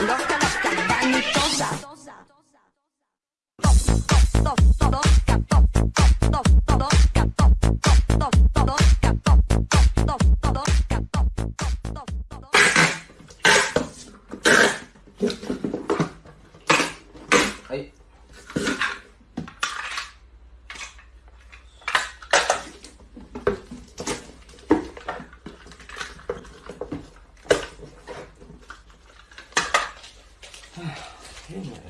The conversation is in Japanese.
loca, loca, vanitosa. Hey. はい変だよ